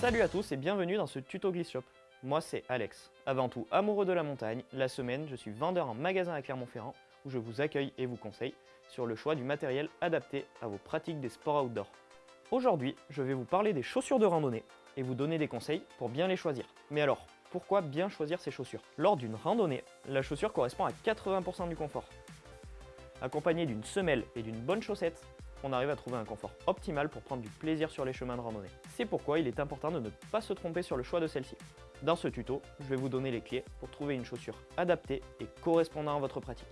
Salut à tous et bienvenue dans ce tuto Glisse Shop. Moi c'est Alex. Avant tout amoureux de la montagne, la semaine je suis vendeur en magasin à Clermont-Ferrand où je vous accueille et vous conseille sur le choix du matériel adapté à vos pratiques des sports outdoor. Aujourd'hui, je vais vous parler des chaussures de randonnée et vous donner des conseils pour bien les choisir. Mais alors, pourquoi bien choisir ces chaussures? Lors d'une randonnée, la chaussure correspond à 80% du confort. Accompagnée d'une semelle et d'une bonne chaussette, on arrive à trouver un confort optimal pour prendre du plaisir sur les chemins de randonnée. C'est pourquoi il est important de ne pas se tromper sur le choix de celle-ci. Dans ce tuto, je vais vous donner les clés pour trouver une chaussure adaptée et correspondant à votre pratique.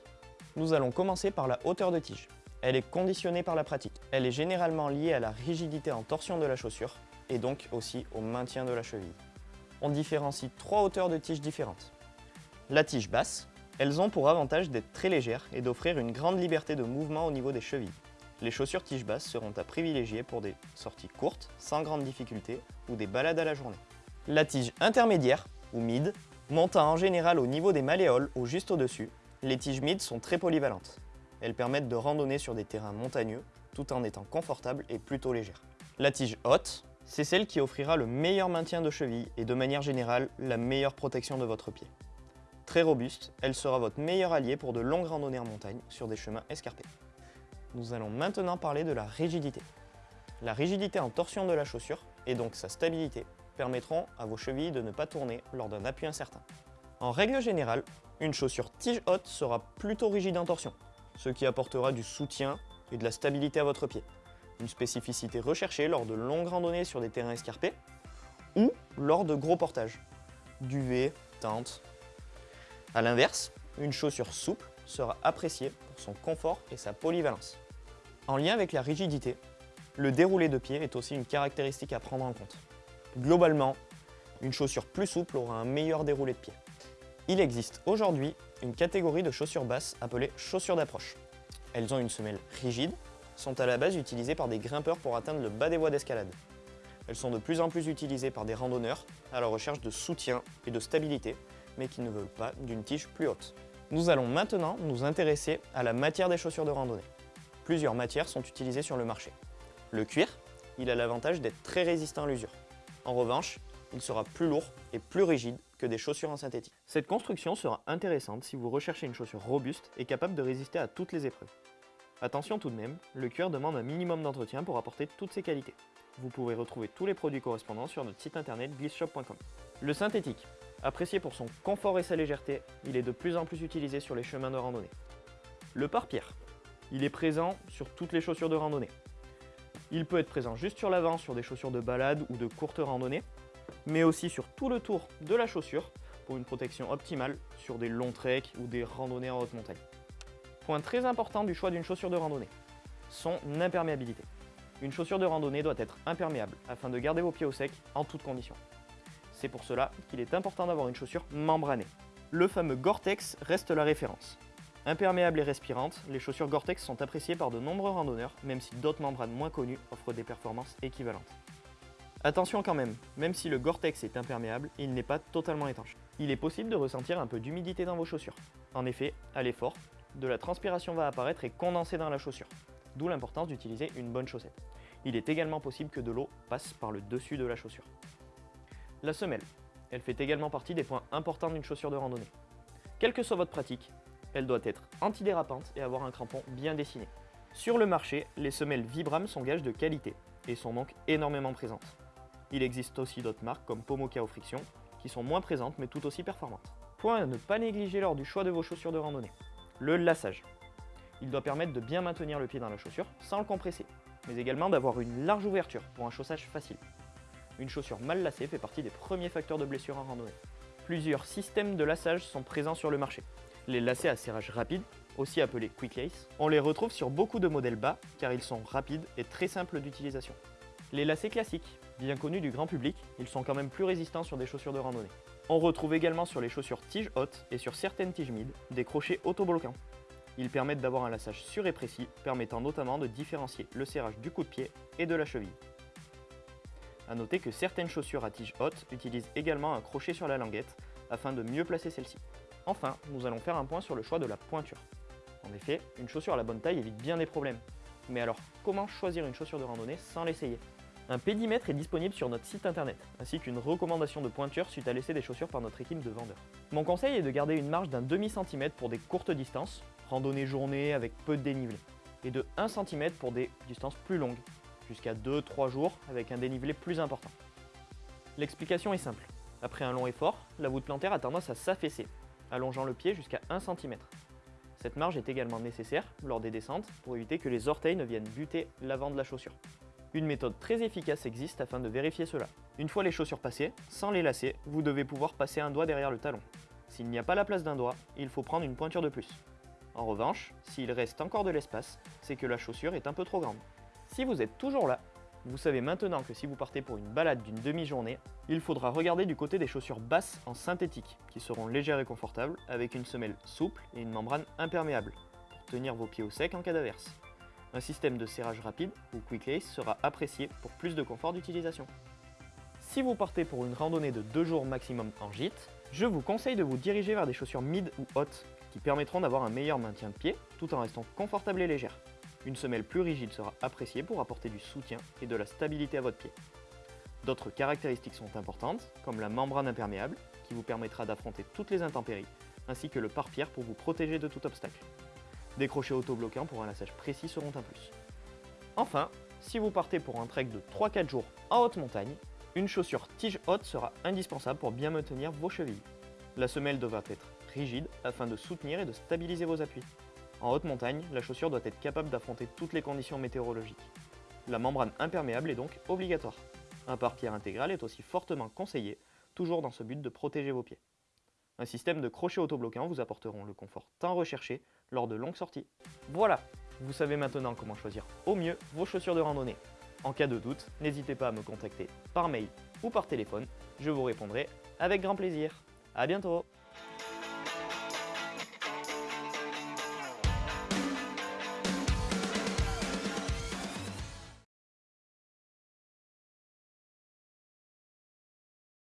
Nous allons commencer par la hauteur de tige. Elle est conditionnée par la pratique. Elle est généralement liée à la rigidité en torsion de la chaussure et donc aussi au maintien de la cheville. On différencie trois hauteurs de tige différentes. La tige basse, elles ont pour avantage d'être très légères et d'offrir une grande liberté de mouvement au niveau des chevilles. Les chaussures tige basse seront à privilégier pour des sorties courtes, sans grande difficulté, ou des balades à la journée. La tige intermédiaire, ou mid, montant en général au niveau des malléoles ou juste au-dessus, les tiges mid sont très polyvalentes. Elles permettent de randonner sur des terrains montagneux, tout en étant confortables et plutôt légères. La tige haute, c'est celle qui offrira le meilleur maintien de cheville et de manière générale, la meilleure protection de votre pied. Très robuste, elle sera votre meilleur allié pour de longues randonnées en montagne sur des chemins escarpés. Nous allons maintenant parler de la rigidité. La rigidité en torsion de la chaussure, et donc sa stabilité, permettront à vos chevilles de ne pas tourner lors d'un appui incertain. En règle générale, une chaussure tige haute sera plutôt rigide en torsion, ce qui apportera du soutien et de la stabilité à votre pied. Une spécificité recherchée lors de longues randonnées sur des terrains escarpés ou lors de gros portages, duvet, tente. A l'inverse, une chaussure souple sera appréciée pour son confort et sa polyvalence. En lien avec la rigidité, le déroulé de pied est aussi une caractéristique à prendre en compte. Globalement, une chaussure plus souple aura un meilleur déroulé de pied. Il existe aujourd'hui une catégorie de chaussures basses appelées chaussures d'approche. Elles ont une semelle rigide, sont à la base utilisées par des grimpeurs pour atteindre le bas des voies d'escalade. Elles sont de plus en plus utilisées par des randonneurs à la recherche de soutien et de stabilité, mais qui ne veulent pas d'une tige plus haute. Nous allons maintenant nous intéresser à la matière des chaussures de randonnée plusieurs matières sont utilisées sur le marché. Le cuir, il a l'avantage d'être très résistant à l'usure. En revanche, il sera plus lourd et plus rigide que des chaussures en synthétique. Cette construction sera intéressante si vous recherchez une chaussure robuste et capable de résister à toutes les épreuves. Attention tout de même, le cuir demande un minimum d'entretien pour apporter toutes ses qualités. Vous pouvez retrouver tous les produits correspondants sur notre site internet glissshop.com. Le synthétique, apprécié pour son confort et sa légèreté, il est de plus en plus utilisé sur les chemins de randonnée. Le pare-pierre, il est présent sur toutes les chaussures de randonnée. Il peut être présent juste sur l'avant sur des chaussures de balade ou de courte randonnée, mais aussi sur tout le tour de la chaussure pour une protection optimale sur des longs treks ou des randonnées en haute montagne. Point très important du choix d'une chaussure de randonnée, son imperméabilité. Une chaussure de randonnée doit être imperméable afin de garder vos pieds au sec en toutes conditions. C'est pour cela qu'il est important d'avoir une chaussure membranée. Le fameux Gore-Tex reste la référence. Imperméables et respirantes, les chaussures Gore-Tex sont appréciées par de nombreux randonneurs, même si d'autres membranes moins connues offrent des performances équivalentes. Attention quand même, même si le Gore-Tex est imperméable, il n'est pas totalement étanche. Il est possible de ressentir un peu d'humidité dans vos chaussures. En effet, à l'effort, de la transpiration va apparaître et condenser dans la chaussure, d'où l'importance d'utiliser une bonne chaussette. Il est également possible que de l'eau passe par le dessus de la chaussure. La semelle. Elle fait également partie des points importants d'une chaussure de randonnée. Quelle que soit votre pratique, elle doit être antidérapante et avoir un crampon bien dessiné. Sur le marché, les semelles Vibram sont gages de qualité et sont donc énormément présentes. Il existe aussi d'autres marques comme Pomoka ou Friction qui sont moins présentes mais tout aussi performantes. Point à ne pas négliger lors du choix de vos chaussures de randonnée. Le lassage. Il doit permettre de bien maintenir le pied dans la chaussure sans le compresser, mais également d'avoir une large ouverture pour un chaussage facile. Une chaussure mal lacée fait partie des premiers facteurs de blessure en randonnée. Plusieurs systèmes de lassage sont présents sur le marché, les lacets à serrage rapide, aussi appelés Quick Lace, on les retrouve sur beaucoup de modèles bas car ils sont rapides et très simples d'utilisation. Les lacets classiques, bien connus du grand public, ils sont quand même plus résistants sur des chaussures de randonnée. On retrouve également sur les chaussures tiges hautes et sur certaines tiges mid des crochets autobloquants. Ils permettent d'avoir un lassage sûr et précis, permettant notamment de différencier le serrage du coup de pied et de la cheville. A noter que certaines chaussures à tige haute utilisent également un crochet sur la languette afin de mieux placer celle-ci. Enfin, nous allons faire un point sur le choix de la pointure. En effet, une chaussure à la bonne taille évite bien des problèmes. Mais alors, comment choisir une chaussure de randonnée sans l'essayer? Un pédimètre est disponible sur notre site internet, ainsi qu'une recommandation de pointure suite à l'essai des chaussures par notre équipe de vendeurs. Mon conseil est de garder une marge d'un demi-centimètre pour des courtes distances, randonnée journée avec peu de dénivelé, et de 1 cm pour des distances plus longues, jusqu'à 2-3 jours avec un dénivelé plus important. L'explication est simple. Après un long effort, la voûte plantaire a tendance à s'affaisser, allongeant le pied jusqu'à 1 cm. Cette marge est également nécessaire lors des descentes pour éviter que les orteils ne viennent buter l'avant de la chaussure. Une méthode très efficace existe afin de vérifier cela. Une fois les chaussures passées, sans les lasser, vous devez pouvoir passer un doigt derrière le talon. S'il n'y a pas la place d'un doigt, il faut prendre une pointure de plus. En revanche, s'il reste encore de l'espace, c'est que la chaussure est un peu trop grande. Si vous êtes toujours là, vous savez maintenant que si vous partez pour une balade d'une demi-journée, il faudra regarder du côté des chaussures basses en synthétique, qui seront légères et confortables, avec une semelle souple et une membrane imperméable, pour tenir vos pieds au sec en cas d'averse. Un système de serrage rapide ou quick lace sera apprécié pour plus de confort d'utilisation. Si vous partez pour une randonnée de 2 jours maximum en gîte, je vous conseille de vous diriger vers des chaussures mid ou hautes, qui permettront d'avoir un meilleur maintien de pied tout en restant confortable et légère. Une semelle plus rigide sera appréciée pour apporter du soutien et de la stabilité à votre pied. D'autres caractéristiques sont importantes, comme la membrane imperméable, qui vous permettra d'affronter toutes les intempéries, ainsi que le pare-pierre pour vous protéger de tout obstacle. Des crochets autobloquants pour un lassage précis seront un plus. Enfin, si vous partez pour un trek de 3-4 jours en haute montagne, une chaussure tige haute sera indispensable pour bien maintenir vos chevilles. La semelle devra être rigide afin de soutenir et de stabiliser vos appuis. En haute montagne, la chaussure doit être capable d'affronter toutes les conditions météorologiques. La membrane imperméable est donc obligatoire. Un pare-pierre intégral est aussi fortement conseillé, toujours dans ce but de protéger vos pieds. Un système de crochets autobloquants vous apporteront le confort tant recherché lors de longues sorties. Voilà, vous savez maintenant comment choisir au mieux vos chaussures de randonnée. En cas de doute, n'hésitez pas à me contacter par mail ou par téléphone, je vous répondrai avec grand plaisir. A bientôt